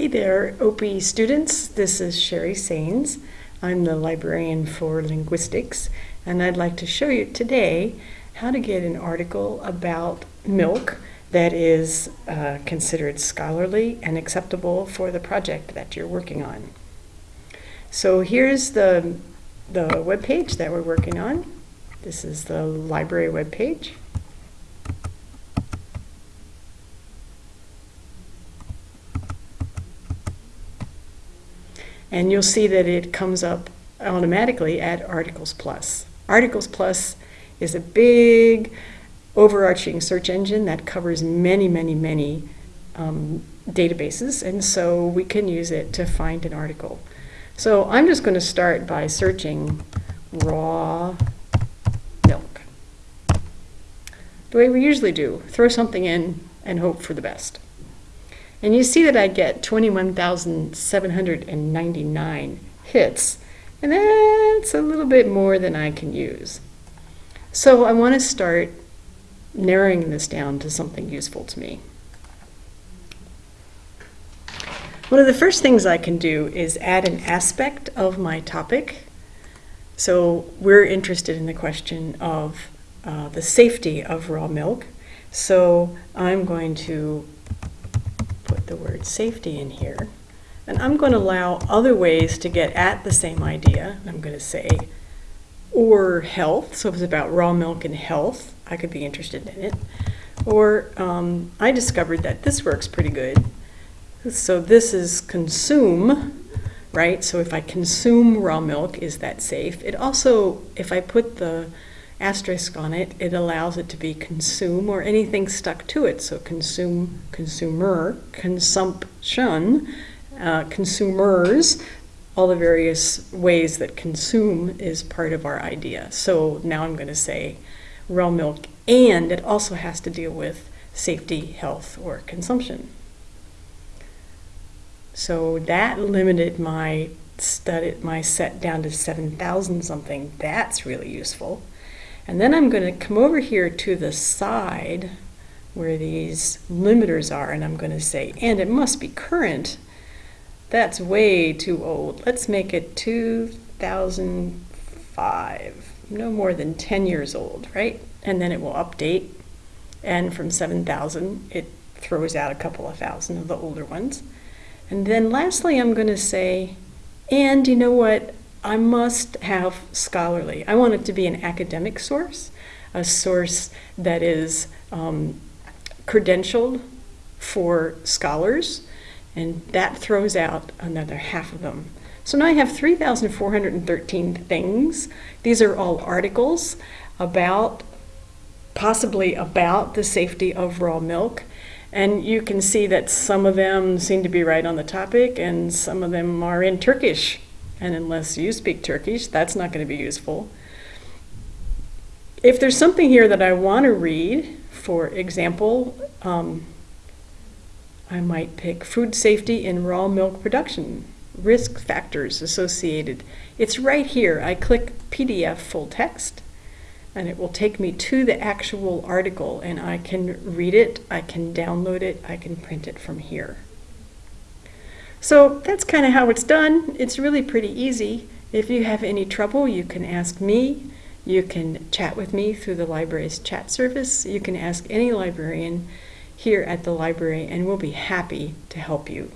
Hey there, OPE students. This is Sherry Sains. I'm the librarian for linguistics, and I'd like to show you today how to get an article about milk that is uh, considered scholarly and acceptable for the project that you're working on. So here's the, the web page that we're working on. This is the library web page. And you'll see that it comes up automatically at Articles Plus. Articles Plus is a big overarching search engine that covers many, many, many um, databases, and so we can use it to find an article. So I'm just going to start by searching raw milk. The way we usually do, throw something in and hope for the best. And you see that I get 21,799 hits, and that's a little bit more than I can use. So I want to start narrowing this down to something useful to me. One of the first things I can do is add an aspect of my topic. So we're interested in the question of uh, the safety of raw milk. So I'm going to the word safety in here. And I'm going to allow other ways to get at the same idea. I'm going to say, or health, so if it's about raw milk and health, I could be interested in it. Or um, I discovered that this works pretty good. So this is consume, right? So if I consume raw milk, is that safe? It also, if I put the asterisk on it, it allows it to be consume or anything stuck to it. So consume, consumer, consumption, uh, consumers, all the various ways that consume is part of our idea. So now I'm going to say raw milk, and it also has to deal with safety, health, or consumption. So that limited my study, my set down to 7,000 something. That's really useful. And then I'm going to come over here to the side where these limiters are, and I'm going to say, and it must be current. That's way too old. Let's make it 2005, no more than 10 years old, right? And then it will update. And from 7,000, it throws out a couple of thousand of the older ones. And then lastly, I'm going to say, and you know what? I must have scholarly. I want it to be an academic source, a source that is um, credentialed for scholars, and that throws out another half of them. So now I have 3,413 things. These are all articles about, possibly about the safety of raw milk. And you can see that some of them seem to be right on the topic and some of them are in Turkish and unless you speak Turkish, that's not going to be useful. If there's something here that I want to read, for example, um, I might pick food safety in raw milk production, risk factors associated. It's right here. I click PDF full text and it will take me to the actual article and I can read it, I can download it, I can print it from here. So that's kind of how it's done. It's really pretty easy. If you have any trouble, you can ask me. You can chat with me through the library's chat service. You can ask any librarian here at the library and we'll be happy to help you.